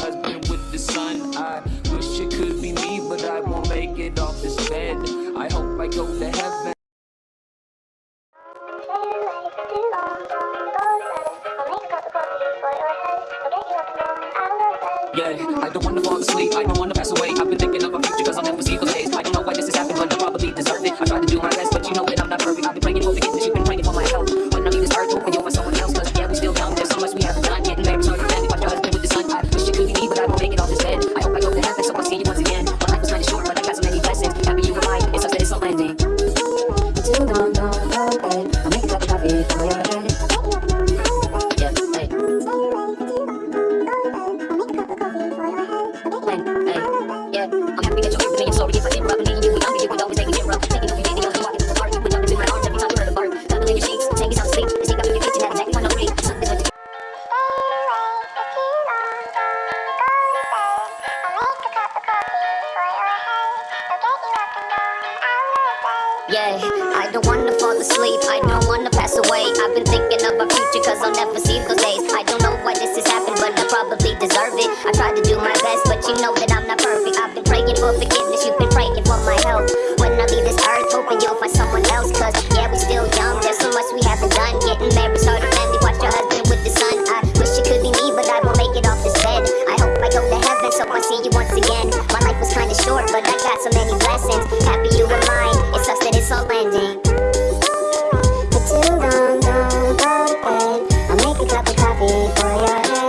husband with the son. I wish it could be me, but I won't make it off this bed. I hope I go to heaven. Yeah, I don't wanna fall asleep, I don't wanna pass away I've been thinking of a future cause I'll never see those days I don't know why this has happened but I probably deserve it I tried to do my yeah. I don't wanna fall asleep, I don't wanna pass away. I've been thinking of my future cause I'll never see those days. I don't know why this has happened but I probably deserve it. I tried to do my grinding It's too long, long, go to bed I'll make a cup of coffee for your head.